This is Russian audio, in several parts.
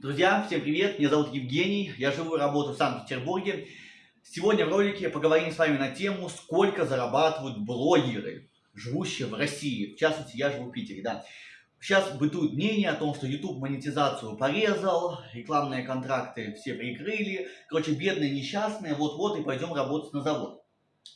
Друзья, всем привет, меня зовут Евгений, я живу и работаю в Санкт-Петербурге. Сегодня в ролике поговорим с вами на тему, сколько зарабатывают блогеры, живущие в России. В частности, я живу в Питере, да. Сейчас бытует мнение о том, что YouTube монетизацию порезал, рекламные контракты все прикрыли. Короче, бедные, несчастные, вот-вот и пойдем работать на завод.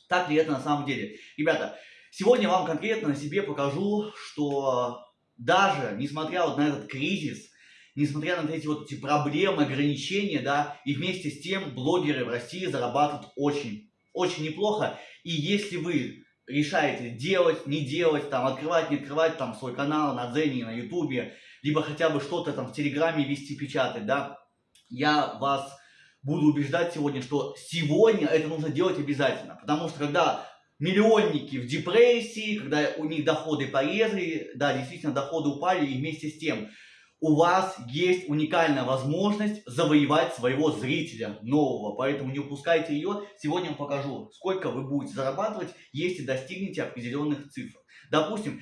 Так ли это на самом деле? Ребята, сегодня вам конкретно на себе покажу, что даже несмотря вот на этот кризис, несмотря на эти вот эти проблемы, ограничения, да, и вместе с тем блогеры в России зарабатывают очень, очень неплохо. И если вы решаете делать, не делать, там, открывать, не открывать там свой канал на Дзене, на Ютубе, либо хотя бы что-то там в Телеграме вести, печатать, да, я вас буду убеждать сегодня, что сегодня это нужно делать обязательно. Потому что когда миллионники в депрессии, когда у них доходы порезали, да, действительно доходы упали, и вместе с тем у вас есть уникальная возможность завоевать своего зрителя нового, поэтому не упускайте ее. Сегодня я вам покажу, сколько вы будете зарабатывать, если достигнете определенных цифр. Допустим,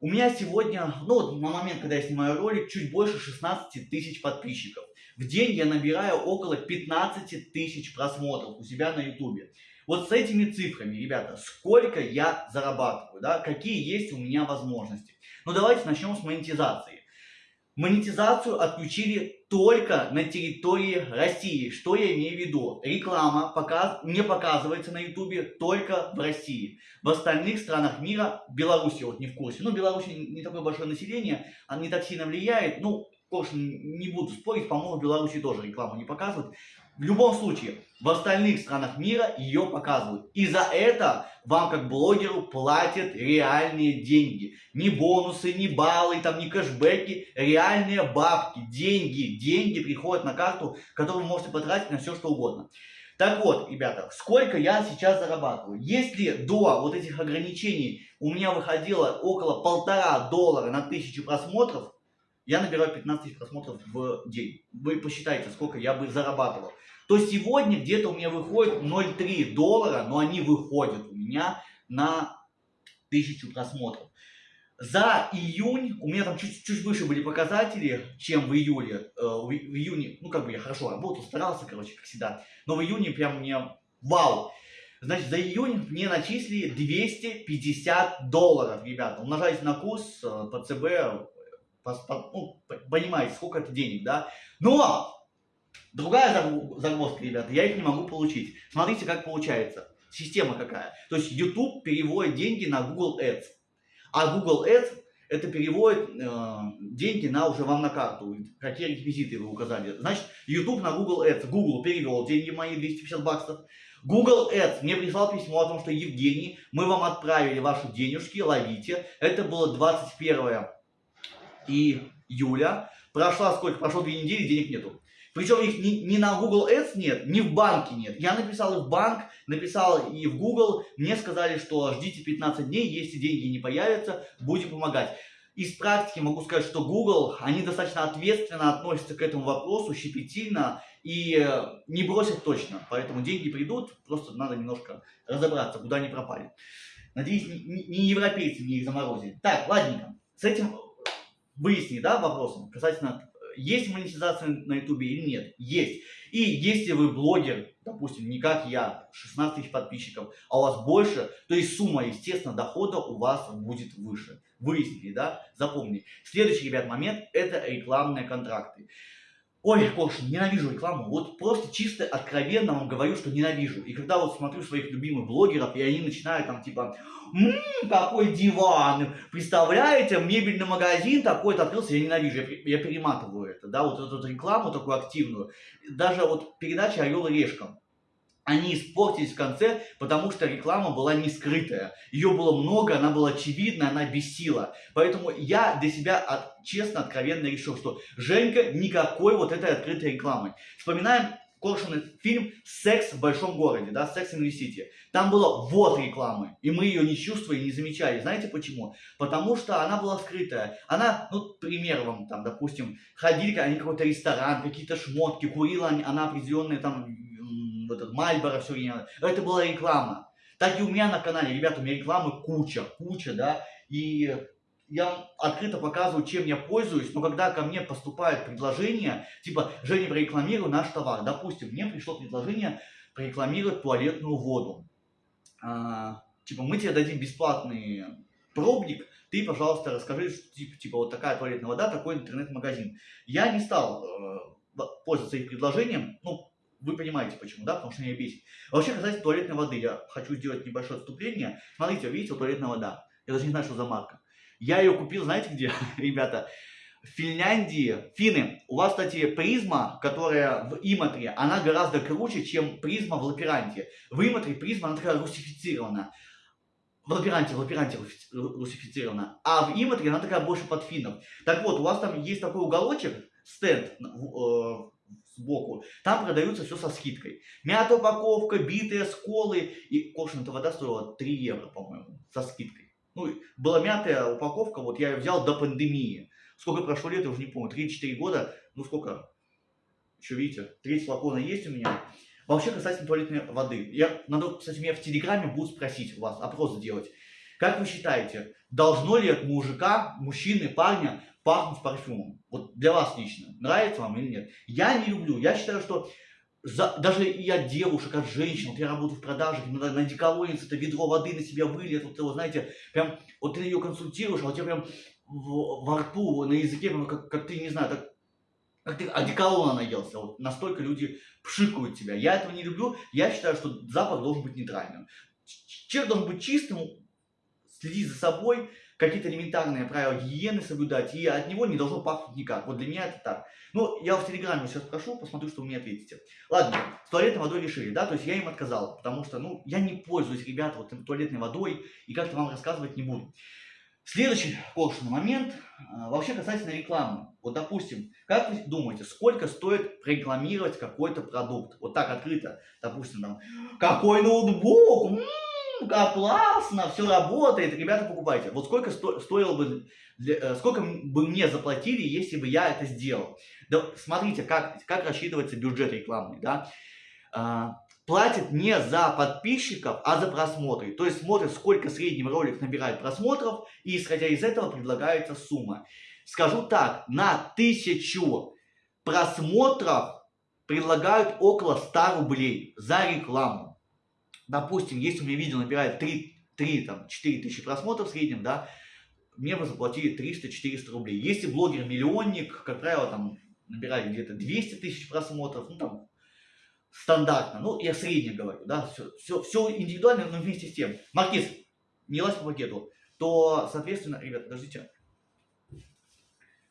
у меня сегодня, ну, на момент, когда я снимаю ролик, чуть больше 16 тысяч подписчиков. В день я набираю около 15 тысяч просмотров у себя на ютубе. Вот с этими цифрами, ребята, сколько я зарабатываю, да, какие есть у меня возможности. Ну, давайте начнем с монетизации. Монетизацию отключили только на территории России. Что я имею в виду? Реклама показ... не показывается на ютубе только в России. В остальных странах мира, Беларуси вот не в курсе. Ну, Беларусь не такое большое население, она не так сильно влияет. Ну, конечно, не буду спорить, по-моему, в Беларуси тоже рекламу не показывают. В любом случае, в остальных странах мира ее показывают. И за это вам как блогеру платят реальные деньги. Не бонусы, не баллы, там, не кэшбэки, реальные бабки, деньги. Деньги приходят на карту, которую вы можете потратить на все что угодно. Так вот, ребята, сколько я сейчас зарабатываю? Если до вот этих ограничений у меня выходило около полтора доллара на тысячу просмотров, я набираю 15 тысяч просмотров в день. Вы посчитайте, сколько я бы зарабатывал. То сегодня где-то у меня выходит 0,3 доллара, но они выходят у меня на 1000 просмотров. За июнь, у меня там чуть-чуть выше были показатели, чем в июле. Э, в, июне, ну как бы я хорошо работал, старался, короче, как всегда. Но в июне прям мне вау. Значит, за июнь мне начислили 250 долларов, ребята. Умножайте на курс э, по ЦБ, ну, понимаете, сколько это денег, да? Но другая загвоздка, ребята, я их не могу получить. Смотрите, как получается. Система какая. То есть YouTube переводит деньги на Google Ads. А Google Ads это переводит э, деньги на уже вам на карту. Какие реквизиты вы указали. Значит, YouTube на Google Ads. Google перевел деньги мои 250 баксов. Google Ads мне прислал письмо о том, что Евгений, мы вам отправили ваши денежки, ловите. Это было 21 июля. Прошла сколько? Прошло две недели, денег нету. Причем их ни, ни на Google Ads нет, ни в банке нет. Я написал и в банк, написал и в Google. Мне сказали, что ждите 15 дней, если деньги не появятся, будем помогать. Из практики могу сказать, что Google, они достаточно ответственно относятся к этому вопросу, щепетильно и э, не бросят точно. Поэтому деньги придут, просто надо немножко разобраться, куда они пропали. Надеюсь, не, не европейцы мне их заморозили. Так, ладненько. С этим выясни, да, вопросом касательно, есть монетизация на ютубе или нет. Есть. И если вы блогер, допустим, не как я, 16 тысяч подписчиков, а у вас больше, то есть сумма, естественно, дохода у вас будет выше. Выяснили, да? Запомни. Следующий, ребят, момент – это рекламные контракты. Ой, Кош, ненавижу рекламу. Вот просто чисто откровенно вам говорю, что ненавижу. И когда вот смотрю своих любимых блогеров, и они начинают там типа, ммм, какой диван, представляете, мебельный магазин такой-то открылся, я ненавижу, я, я перематываю это, да, вот эту рекламу такую активную. Даже вот передача «Орел и решка» они испортились в конце, потому что реклама была не скрытая. Ее было много, она была очевидна, она бесила. Поэтому я для себя от, честно, откровенно решил, что Женька никакой вот этой открытой рекламы. Вспоминаем Коршунов фильм «Секс в большом городе», да, «Секс in the City». Там было вот рекламы, и мы ее не чувствовали, не замечали. Знаете почему? Потому что она была скрытая. Она, ну, пример вам, там, допустим, ходили они какой-то ресторан, какие-то шмотки, курила она определенные там вот этот Мальборо все время. Это была реклама. Так и у меня на канале, ребята, у меня рекламы куча, куча, да. И я открыто показываю, чем я пользуюсь, но когда ко мне поступает предложение, типа, Женя, прорекламируй наш товар. Допустим, мне пришло предложение прорекламировать туалетную воду. А, типа, мы тебе дадим бесплатный пробник, ты, пожалуйста, расскажи, типа, типа вот такая туалетная вода, такой интернет-магазин. Я не стал э, пользоваться их предложением, ну, вы понимаете почему, да, потому что меня бесит. А вообще, касательно туалетной воды, я хочу сделать небольшое отступление. Смотрите, видите, вот туалетная вода. Я даже не знаю, что за марка. Я ее купил, знаете где, ребята? В Финляндии, финны, у вас, кстати, Prisma, которая в Иматре, она гораздо круче, чем Prisma в Лаппеенранте. В Иматре Prisma, она такая русифицирована. В Лаперанте, в Лаперанте русифицирована. А в Иматре она такая больше под финнов. Так вот, у вас там есть такой уголочек, стенд э, сбоку. Там продаются все со скидкой. Мятая упаковка, битые сколы. И кошен эта вода стоила 3 евро, по-моему, со скидкой. Ну, была мятая упаковка, вот я ее взял до пандемии. Сколько прошло лет, я уже не помню, 3-4 года, ну сколько, еще видите, треть флакона есть у меня. Вообще, касательно туалетной воды, я, надо, кстати, меня в Телеграме будут спросить у вас, опрос сделать. Как вы считаете, должно ли от мужика, мужчины, парня пахнуть парфюмом? Вот для вас лично, нравится вам или нет? Я не люблю, я считаю, что за, даже я девушек, от женщин, вот я работаю в продажах, на, на деколонец это ведро воды на себя выльет, вот, вот знаете, прям, вот ты ее консультируешь, а у тебя прям в, во рту, на языке, прям, как, как ты, не знаю, так, как ты одеколона наелся, вот настолько люди пшикают тебя. Я этого не люблю, я считаю, что запах должен быть нейтральным. Человек должен быть чистым, следить за собой, какие-то элементарные правила гигиены соблюдать, и от него не должно пахнуть никак. Вот для меня это так. Ну, я в Телеграме сейчас спрошу, посмотрю, что вы мне ответите. Ладно, с туалетной водой решили, да, то есть я им отказал, потому что, ну, я не пользуюсь, ребята, вот туалетной водой, и как-то вам рассказывать не буду. Следующий пошлый момент, а, вообще касательно рекламы. Вот, допустим, как вы думаете, сколько стоит прорекламировать какой-то продукт? Вот так открыто, допустим, там, какой ноутбук, как классно, все работает, ребята, покупайте. Вот сколько сто, стоило бы, для, э, сколько бы мне заплатили, если бы я это сделал. Да, смотрите, как, как рассчитывается бюджет рекламный, да. А, платит не за подписчиков, а за просмотры. То есть смотрит, сколько средний ролик набирает просмотров, и исходя из этого предлагается сумма. Скажу так, на тысячу просмотров предлагают около 100 рублей за рекламу допустим, если у меня видео набирает 3, 3 там, 4 тысячи просмотров в среднем, да, мне бы заплатили 300-400 рублей. Если блогер-миллионник, как правило, там набирает где-то 200 тысяч просмотров, ну там стандартно, ну я средне говорю, да, все, все, все индивидуально, но вместе с тем. Маркиз, не лазь по пакету, то, соответственно, ребят, подождите,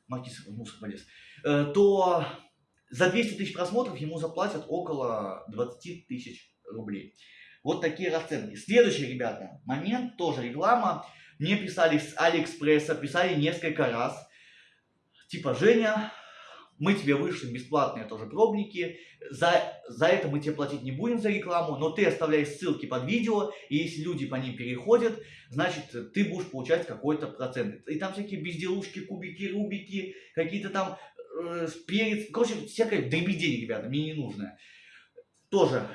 Маркиз в мусор полез, э, то за 200 тысяч просмотров ему заплатят около 20 тысяч рублей. Вот такие расценки. Следующий, ребята, момент, тоже реклама. Мне писали с Алиэкспресса, писали несколько раз. Типа, Женя, мы тебе вышлем бесплатные тоже пробники, за, за это мы тебе платить не будем за рекламу, но ты оставляешь ссылки под видео, и если люди по ним переходят, значит, ты будешь получать какой-то процент. И там всякие безделушки, кубики, рубики, какие-то там э, перец, короче, всякое дребедень, ребята, мне не нужно. Тоже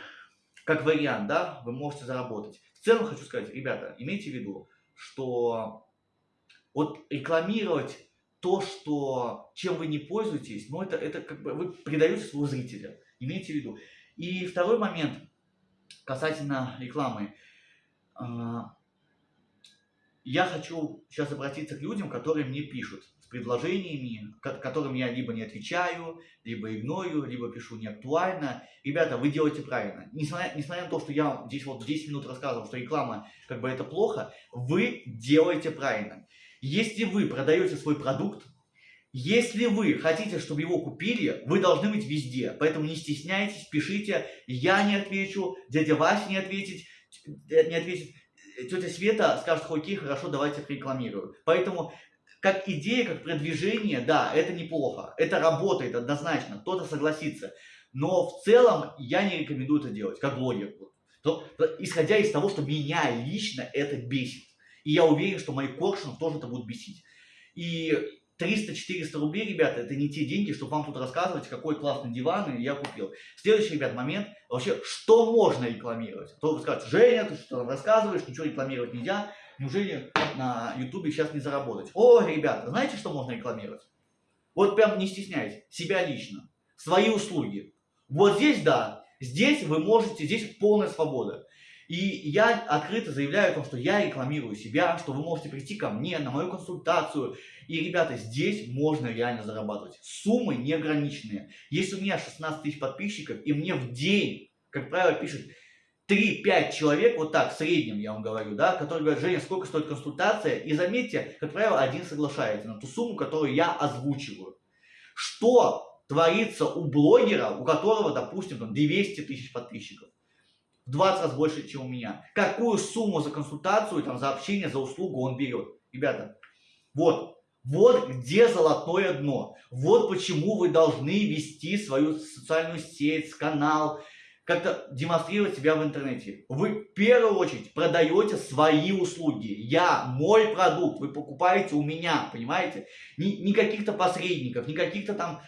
как вариант, да, вы можете заработать. В целом хочу сказать, ребята, имейте в виду, что вот рекламировать то, что, чем вы не пользуетесь, ну это, это как бы вы предаете своего зрителя. Имейте в виду. И второй момент касательно рекламы. Я хочу сейчас обратиться к людям, которые мне пишут с предложениями, которым я либо не отвечаю, либо игнорю, либо пишу неактуально. Ребята, вы делаете правильно. Несмотря, несмотря на то, что я здесь вот 10 минут рассказывал, что реклама как бы это плохо, вы делаете правильно. Если вы продаете свой продукт, если вы хотите, чтобы его купили, вы должны быть везде. Поэтому не стесняйтесь, пишите. Я не отвечу, дядя Вася не ответит, не ответит, тетя Света скажет, окей, хорошо, давайте рекламирую. Поэтому как идея, как продвижение, да, это неплохо. Это работает однозначно, кто-то согласится. Но в целом я не рекомендую это делать, как блогер. То, исходя из того, что меня лично это бесит. И я уверен, что моих коршунов тоже это будет бесить. И 300-400 рублей, ребята, это не те деньги, чтобы вам тут рассказывать, какой классный диван я купил. Следующий, ребят, момент, вообще, что можно рекламировать? А то вы скажете, Женя, ты что рассказываешь, ничего рекламировать нельзя. Неужели на ютубе сейчас не заработать? О, ребята, знаете, что можно рекламировать? Вот прям не стесняйтесь, себя лично, свои услуги. Вот здесь да, здесь вы можете, здесь полная свобода. И я открыто заявляю о том, что я рекламирую себя, что вы можете прийти ко мне на мою консультацию. И, ребята, здесь можно реально зарабатывать. Суммы неограниченные. Если у меня 16 тысяч подписчиков, и мне в день, как правило, пишет 3-5 человек, вот так, в среднем я вам говорю, да, которые говорят, Женя, сколько стоит консультация? И заметьте, как правило, один соглашается на ту сумму, которую я озвучиваю. Что творится у блогера, у которого, допустим, там 200 тысяч подписчиков? В 20 раз больше, чем у меня. Какую сумму за консультацию, там, за общение, за услугу он берет? Ребята, вот, вот где золотое дно. Вот почему вы должны вести свою социальную сеть, канал, как-то демонстрировать себя в интернете. Вы в первую очередь продаете свои услуги. Я, мой продукт, вы покупаете у меня, понимаете? Не, не каких-то посредников, не каких-то там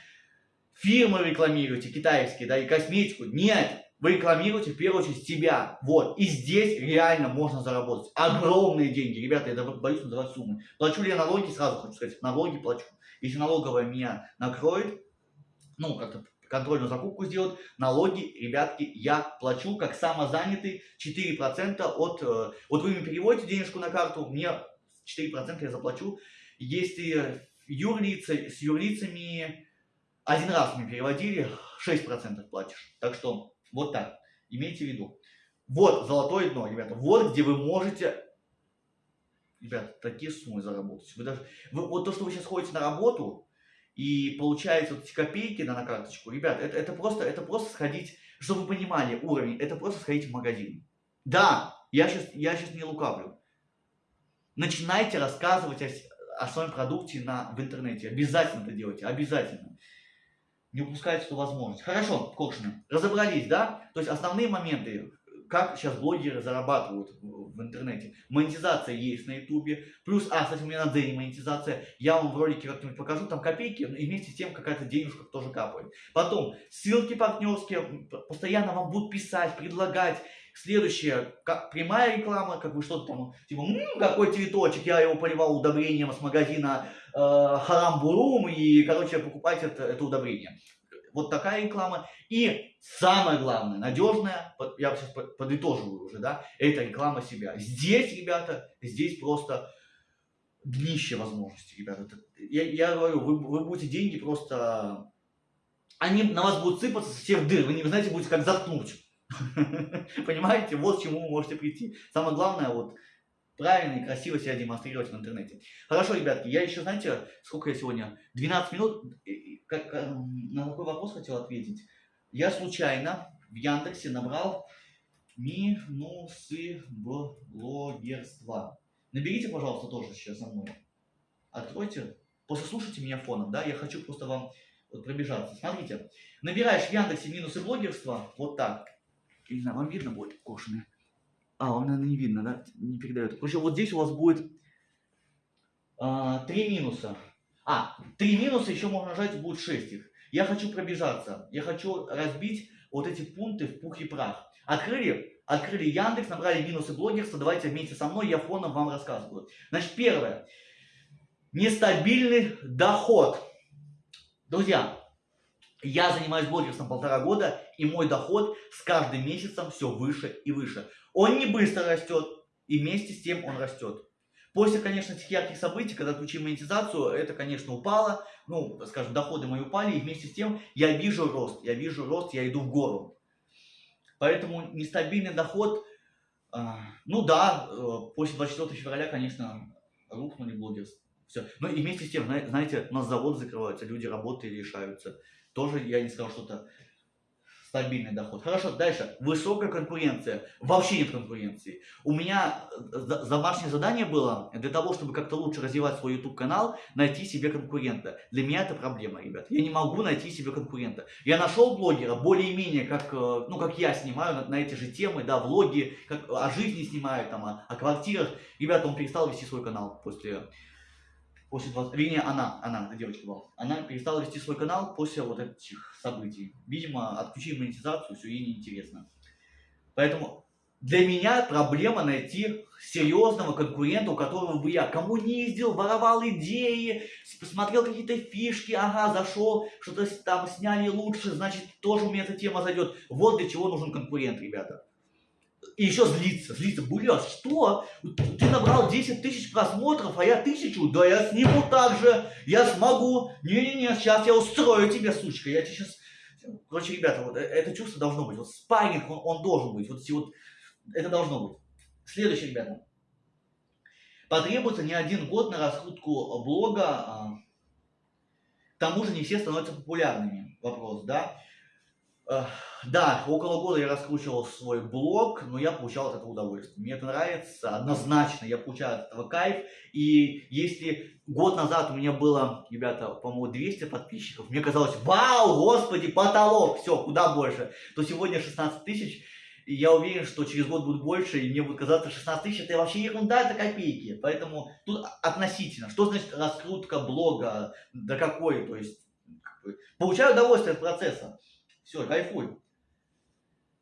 фирмы рекламируете, китайские, да, и косметику. Нет, вы рекламируете в первую очередь себя. Вот. И здесь реально можно заработать. Огромные деньги. Ребята, я боюсь называть суммы. Плачу ли я налоги? Сразу хочу сказать, налоги плачу. Если налоговая меня накроет, ну, как-то контрольную закупку сделать, налоги, ребятки, я плачу как самозанятый 4% от... Э, вот вы мне переводите денежку на карту, мне 4% я заплачу. Если юрлицы, с юрлицами один раз мне переводили, 6% платишь. Так что вот так, имейте в виду. Вот золотое дно, ребята, вот где вы можете Ребят, такие суммы заработать. Вы даже, вы, вот то, что вы сейчас ходите на работу, и получается вот эти копейки да, на карточку, ребят, это, это, просто, это просто сходить, чтобы вы понимали уровень, это просто сходить в магазин. Да, я сейчас, я сейчас не лукавлю. Начинайте рассказывать о, о своем продукте на, в интернете. Обязательно это делайте, обязательно. Не упускайте эту возможность. Хорошо, Кокшина, разобрались, да? То есть основные моменты, как сейчас блогеры зарабатывают в, интернете. Монетизация есть на ютубе. Плюс, а, кстати, у меня на Дзене монетизация. Я вам в ролике как-нибудь покажу, там копейки, и вместе с тем какая-то денежка тоже капает. Потом, ссылки партнерские, постоянно вам будут писать, предлагать. Следующее, прямая реклама, как бы что-то там, типа, м-м, какой цветочек, я его поливал удобрением с магазина Харамбурум, и, короче, покупайте это, это удобрение. Вот такая реклама. И самое главное, надежная, я сейчас подытоживаю уже, да, это реклама себя. Здесь, ребята, здесь просто днище возможностей, ребята. Я, я говорю, вы, вы будете деньги просто... Они на вас будут сыпаться со всех дыр, вы не знаете, будете как заткнуть. Понимаете, вот к чему вы можете прийти. Самое главное, вот, правильно и красиво себя демонстрировать в интернете. Хорошо, ребятки, я еще, знаете, сколько я сегодня? 12 минут, как, на какой вопрос хотел ответить. Я случайно в Яндексе набрал минусы блогерства. Наберите, пожалуйста, тоже сейчас за мной. Откройте, послушайте меня фоном, да, я хочу просто вам пробежаться. Смотрите, набираешь в Яндексе минусы блогерства, вот так. Не знаю, вам видно будет, кошины? А, вам, наверное, не видно, да? Не передает. Короче, вот здесь у вас будет а, три минуса. А, три минуса еще можно нажать, будет шесть их. Я хочу пробежаться. Я хочу разбить вот эти пункты в пух и прах. Открыли? Открыли Яндекс, набрали минусы блогерства. Давайте вместе со мной, я фоном вам рассказываю. Значит, первое. Нестабильный доход. Друзья, я занимаюсь блогерством полтора года, и мой доход с каждым месяцем все выше и выше. Он не быстро растет, и вместе с тем он растет. После, конечно, этих ярких событий, когда отключили монетизацию, это, конечно, упало, ну, скажем, доходы мои упали, и вместе с тем я вижу рост, я вижу рост, я иду в гору. Поэтому нестабильный доход, э, ну да, э, после 24 февраля, конечно, рухнули блогерство. Все. Но и вместе с тем, знаете, у нас заводы закрываются, люди работы решаются. Тоже я не сказал что-то стабильный доход. Хорошо, дальше. Высокая конкуренция. Вообще нет конкуренции. У меня э, домашнее задание было для того, чтобы как-то лучше развивать свой YouTube канал, найти себе конкурента. Для меня это проблема, ребят. Я не могу найти себе конкурента. Я нашел блогера, более-менее, как, э, ну, как я снимаю на, на эти же темы, да, влоги, как о жизни снимаю, там, о, о квартирах. Ребята, он перестал вести свой канал после после 20... Вернее, она, она, эта девочка была. Она перестала вести свой канал после вот этих событий. Видимо, отключили монетизацию, все ей неинтересно. Поэтому Для меня проблема найти серьезного конкурента, у которого бы я коммуниздил, воровал идеи, посмотрел какие-то фишки, ага, зашел, что-то там сняли лучше, значит, тоже у меня эта тема зайдет. Вот для чего нужен конкурент, ребята. И еще злиться, злиться. Бля, что? Ты набрал 10 тысяч просмотров, а я тысячу? Да я сниму так же, я смогу. Не-не-не, сейчас я устрою тебе, сучка, я тебе сейчас... Короче, ребята, вот э, это чувство должно быть. Вот спарринг, он, он должен быть. Вот, вот это должно быть. Следующее, ребята. Потребуется не один год на раскрутку блога. А, к тому же не все становятся популярными. Вопрос, да? Да, около года я раскручивал свой блог, но я получал от этого удовольствие. Мне это нравится, однозначно, я получаю от этого кайф. И если год назад у меня было, ребята, по-моему, 200 подписчиков, мне казалось, вау, господи, потолок, все, куда больше, то сегодня 16 тысяч, и я уверен, что через год будет больше, и мне будет казаться 16 тысяч, это вообще ерунда, это копейки. Поэтому тут относительно. Что значит раскрутка блога, до какой, то есть, получаю удовольствие от процесса. Все, кайфуй.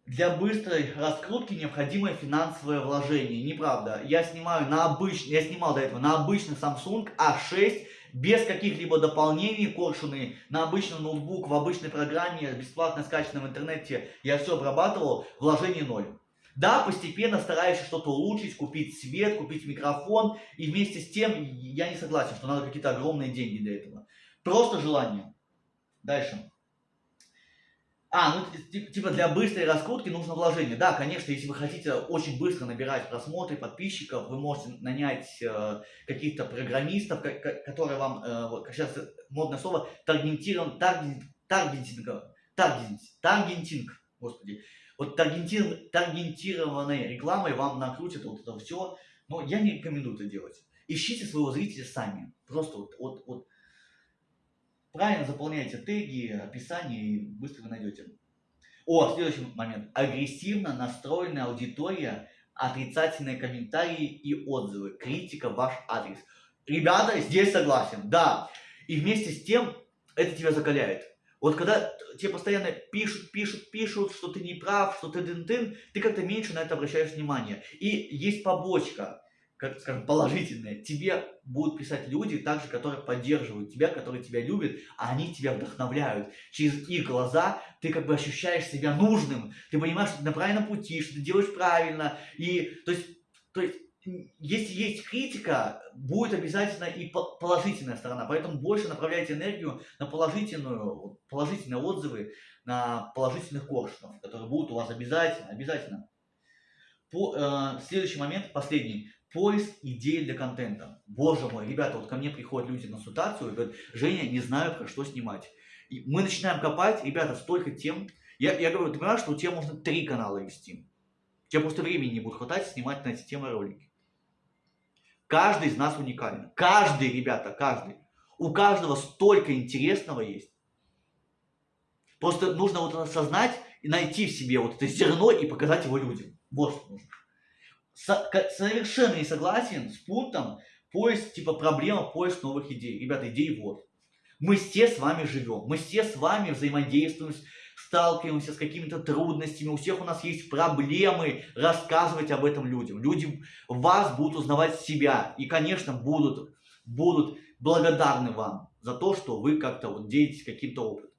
Для быстрой раскрутки необходимое финансовое вложение. Неправда. Я снимаю на обычный, я снимал до этого на обычный Samsung A6 без каких-либо дополнений, коршуны, на обычный ноутбук, в обычной программе, бесплатно скачанной в интернете, я все обрабатывал, вложение ноль. Да, постепенно стараешься что-то улучшить, купить свет, купить микрофон, и вместе с тем я не согласен, что надо какие-то огромные деньги для этого. Просто желание. Дальше. А, ну типа для быстрой раскрутки нужно вложение. Да, конечно, если вы хотите очень быстро набирать просмотры, подписчиков, вы можете нанять э, каких-то программистов, которые вам, э, вот, сейчас модное слово, таргетирован, таргет, таргетинг, таргетинг, таргетинг, господи. Вот таргетир, таргетированной рекламой вам накрутят вот это все, но я не рекомендую это делать. Ищите своего зрителя сами. Просто вот, вот, вот Правильно заполняйте теги, описание и быстро вы найдете. О, следующий момент. Агрессивно настроенная аудитория, отрицательные комментарии и отзывы, критика ваш адрес. Ребята, здесь согласен, да. И вместе с тем это тебя закаляет. Вот когда тебе постоянно пишут, пишут, пишут, что ты не прав, что ты дын-дын, ты как-то меньше на это обращаешь внимание. И есть побочка как скажем, положительное, тебе будут писать люди, также, которые поддерживают тебя, которые тебя любят, а они тебя вдохновляют. Через их глаза ты как бы ощущаешь себя нужным, ты понимаешь, что ты на правильном пути, что ты делаешь правильно. И, то есть, то есть если есть критика, будет обязательно и положительная сторона. Поэтому больше направляйте энергию на положительную, положительные отзывы, на положительных коршунов, которые будут у вас обязательно, обязательно. По, э, следующий момент, последний поиск идей для контента. Боже мой, ребята, вот ко мне приходят люди на консультацию и говорят, Женя, не знаю, про что снимать. И мы начинаем копать, ребята, столько тем. Я, я говорю, ты понимаешь, что у тебя можно три канала вести. У тебя просто времени не будет хватать снимать на эти темы ролики. Каждый из нас уникален. Каждый, ребята, каждый. У каждого столько интересного есть. Просто нужно вот осознать и найти в себе вот это зерно и показать его людям. Вот что нужно совершенно не согласен с пунктом поиск, типа проблема поиск новых идей. Ребята, идей вот. Мы все с вами живем, мы все с вами взаимодействуем, сталкиваемся с какими-то трудностями, у всех у нас есть проблемы, рассказывать об этом людям. Люди вас будут узнавать себя и, конечно, будут, будут благодарны вам за то, что вы как-то вот делитесь каким-то опытом.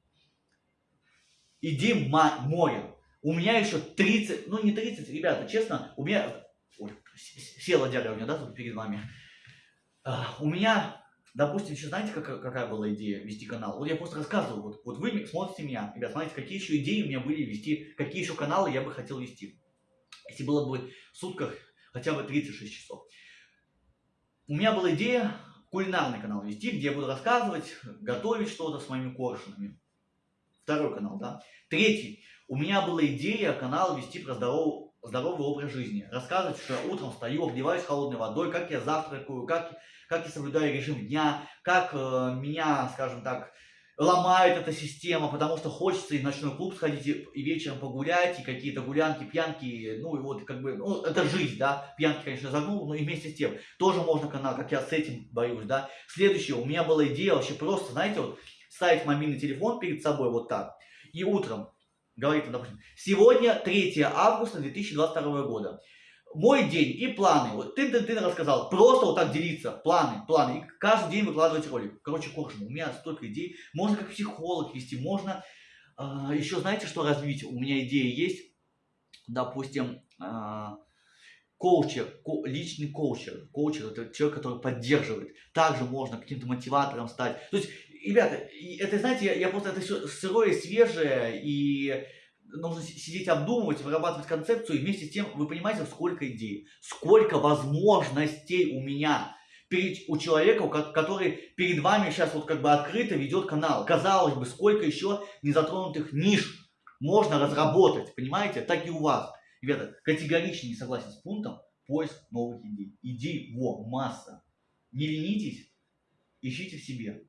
Идей море. У меня еще 30, ну не 30, ребята, честно, у меня Ой, села меня, да, тут перед вами. А, у меня, допустим, еще знаете, какая, какая была идея вести канал? Вот я просто рассказывал, вот, вот вы смотрите меня, ребят, смотрите, какие еще идеи у меня были вести, какие еще каналы я бы хотел вести. Если было бы в сутках хотя бы 36 часов. У меня была идея кулинарный канал вести, где я буду рассказывать, готовить что-то с моими коршунами. Второй канал, да. Третий. У меня была идея канал вести про здоровую здоровый образ жизни. Рассказывать, что я утром встаю, обливаюсь холодной водой, как я завтракаю, как, как я соблюдаю режим дня, как э, меня, скажем так, ломает эта система, потому что хочется и в ночной клуб сходить, и, и вечером погулять, и какие-то гулянки, пьянки, ну и вот как бы, ну это жизнь, да, пьянки, конечно, загнул, но и вместе с тем, тоже можно канал, как я с этим борюсь, да. Следующее, у меня была идея вообще просто, знаете, вот ставить мобильный телефон перед собой вот так, и утром говорит, допустим, сегодня 3 августа 2022 года. Мой день и планы. Вот ты, ты, ты рассказал. Просто вот так делиться. Планы, планы. И каждый день выкладывать ролик. Короче, Коршун, у меня столько идей. Можно как психолог вести, можно а, еще знаете, что развить? У меня идея есть. Допустим, а, коучер, ко, личный коучер. Коучер это человек, который поддерживает. Также можно каким-то мотиватором стать. То есть, ребята, это, знаете, я, я просто это все сырое, свежее, и нужно сидеть обдумывать, вырабатывать концепцию, и вместе с тем вы понимаете, сколько идей, сколько возможностей у меня перед, у человека, который перед вами сейчас вот как бы открыто ведет канал. Казалось бы, сколько еще незатронутых ниш можно разработать, понимаете? Так и у вас. Ребята, категорично не согласен с пунктом поиск новых идей. Идей во масса. Не ленитесь, ищите в себе.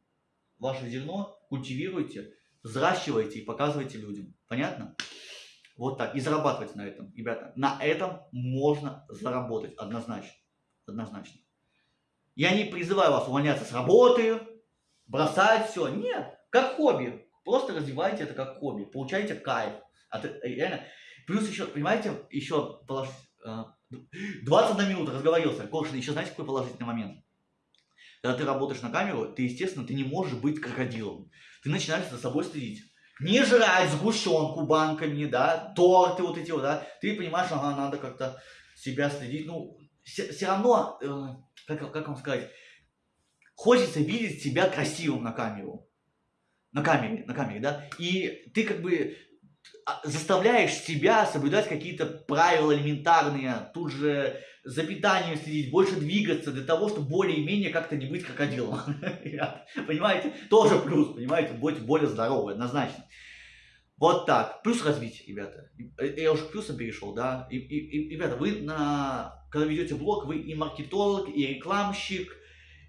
Ваше зерно культивируйте, взращивайте и показывайте людям. Понятно? Вот так. И зарабатывайте на этом. Ребята, на этом можно заработать однозначно. Однозначно. Я не призываю вас увольняться с работы, бросать все. Нет, как хобби. Просто развивайте это как хобби. Получайте кайф. От, э, реально. Плюс еще, понимаете, еще положить... 21 э, минута разговорился. Коршин, еще знаете, какой положительный момент? Когда ты работаешь на камеру, ты, естественно, ты не можешь быть крокодилом. Ты начинаешь за собой следить. Не жрать сгущенку банками, да, торты вот эти вот, да. Ты понимаешь, ага, надо как-то себя следить. Ну, все, все равно э, как, как вам сказать, хочется видеть себя красивым на камеру. На камере, на камере, да? И ты как бы заставляешь себя соблюдать какие-то правила элементарные, тут же за питанием следить, больше двигаться для того, чтобы более-менее как-то не быть крокодилом. Понимаете? Тоже плюс, понимаете? Будьте более здоровы, однозначно. Вот так. Плюс развитие, ребята. Я уже к плюсам перешел, да. И, и, и, ребята, вы на когда ведете блог, вы и маркетолог, и рекламщик,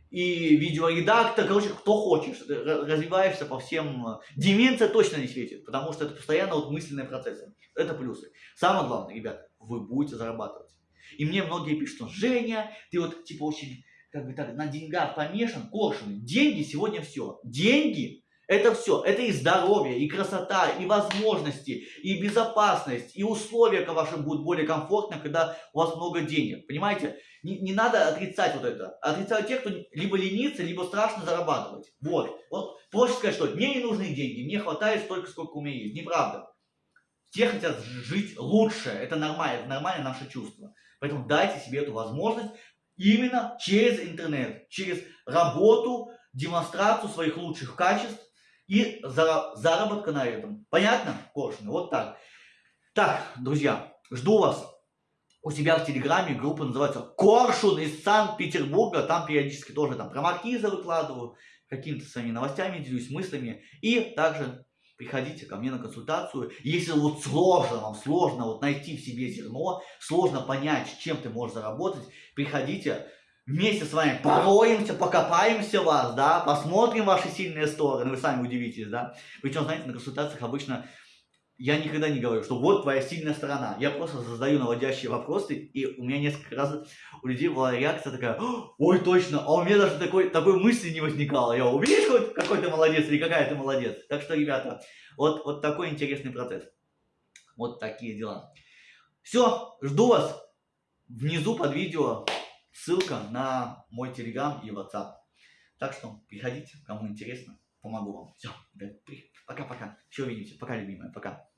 и видеоредактор, короче, кто хочешь, развиваешься по всем... Деменция точно не светит, потому что это постоянно вот мысленные процессы. Это плюсы. Самое главное, ребята, вы будете зарабатывать. И мне многие пишут, что Женя, ты вот типа очень как бы так на деньгах помешан, коршун. Деньги сегодня все. Деньги это все, это и здоровье, и красота, и возможности, и безопасность, и условия ваши будут более комфортны, когда у вас много денег. Понимаете? Не, не надо отрицать вот это. Отрицают те, кто либо ленится, либо страшно зарабатывать. Вот. Вот проще сказать, что мне не нужны деньги, мне хватает столько, сколько у меня есть. Неправда. Все хотят жить лучше. Это нормально, это нормальное наше чувство. Поэтому дайте себе эту возможность именно через интернет, через работу, демонстрацию своих лучших качеств, и заработка на этом. Понятно, Коршуны? Вот так. Так, друзья, жду вас у себя в Телеграме. Группа называется Коршун из Санкт-Петербурга. Там периодически тоже там про маркиза выкладываю, какими-то своими новостями делюсь, мыслями. И также приходите ко мне на консультацию. Если вот сложно вам, сложно вот найти в себе зерно, сложно понять, чем ты можешь заработать, приходите вместе с вами пороемся, покопаемся вас, да, посмотрим ваши сильные стороны, вы сами удивитесь, да. Причем, знаете, на консультациях обычно я никогда не говорю, что вот твоя сильная сторона. Я просто задаю наводящие вопросы, и у меня несколько раз у людей была реакция такая, ой, точно, а у меня даже такой, такой мысли не возникало. Я, увидишь, какой ты молодец или какая ты молодец. Так что, ребята, вот, вот такой интересный процесс. Вот такие дела. Все, жду вас внизу под видео Ссылка на мой телеграм и WhatsApp. Так что приходите, кому интересно, помогу вам. Все, пока-пока. Еще увидимся. Пока, любимая, пока.